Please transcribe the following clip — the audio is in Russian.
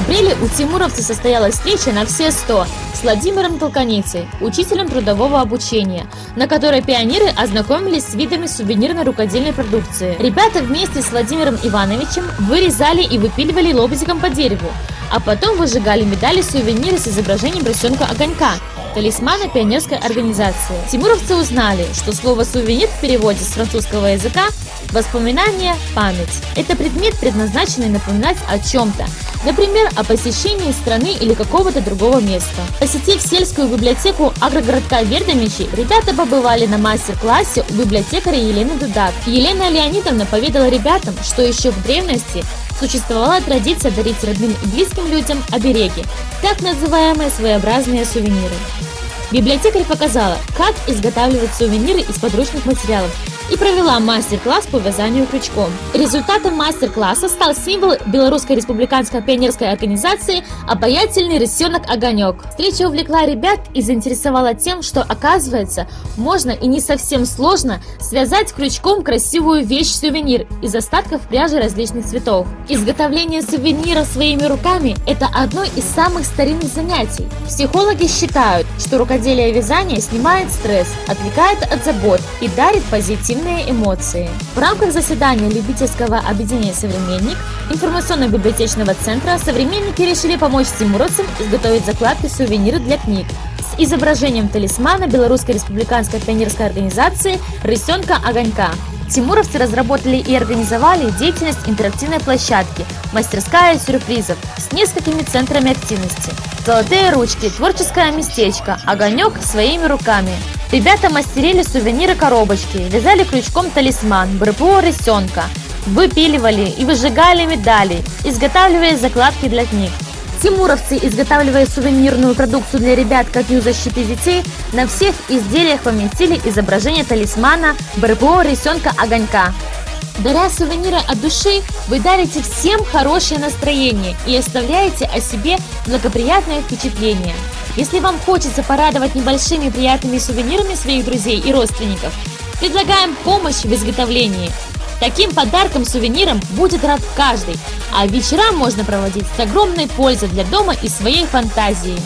Апреле у тимуровцев состоялась встреча на все 100 с Владимиром Толканицей, учителем трудового обучения, на которой пионеры ознакомились с видами сувенирной рукодельной продукции. Ребята вместе с Владимиром Ивановичем вырезали и выпиливали лобзиком по дереву, а потом выжигали медали сувениры с изображением рисунка огонька, талисмана пионерской организации. Тимуровцы узнали, что слово «сувенир» в переводе с французского языка Воспоминание – память. Это предмет, предназначенный напоминать о чем-то, например, о посещении страны или какого-то другого места. Посетив сельскую библиотеку агрогородка Вердомичи, ребята побывали на мастер-классе у библиотекаря Елены Дудак. Елена Леонидовна поведала ребятам, что еще в древности существовала традиция дарить родным и близким людям обереги, так называемые своеобразные сувениры. Библиотекарь показала, как изготавливать сувениры из подручных материалов и провела мастер-класс по вязанию крючком. Результатом мастер-класса стал символ Белорусской республиканской пионерской организации «Обаятельный рысенок Огонек». Встреча увлекла ребят и заинтересовала тем, что оказывается, можно и не совсем сложно связать крючком красивую вещь-сувенир из остатков пряжи различных цветов. Изготовление сувенира своими руками – это одно из самых старинных занятий. Психологи считают, что рукоделие вязания снимает стресс, отвлекает от забот и дарит позитивный сильные эмоции. В рамках заседания любительского объединения «Современник» информационно-библиотечного центра современники решили помочь тимуровцам изготовить закладки сувениры для книг с изображением талисмана Белорусской республиканской пионерской организации «Рысенка огонька». Тимуровцы разработали и организовали деятельность интерактивной площадки «Мастерская сюрпризов» с несколькими центрами активности. Золотые ручки, творческое местечко, огонек своими руками – Ребята мастерили сувениры-коробочки, вязали крючком талисман, БРПО рысенка, выпиливали и выжигали медали, изготавливали закладки для книг. Тимуровцы, изготавливая сувенирную продукцию для ребят как Дню защиты детей, на всех изделиях поместили изображение талисмана БРПО рисенка огонька. Даря сувениры от души, вы дарите всем хорошее настроение и оставляете о себе благоприятное впечатление. Если вам хочется порадовать небольшими приятными сувенирами своих друзей и родственников, предлагаем помощь в изготовлении. Таким подарком-сувениром будет рад каждый, а вечера можно проводить с огромной пользой для дома и своей фантазии.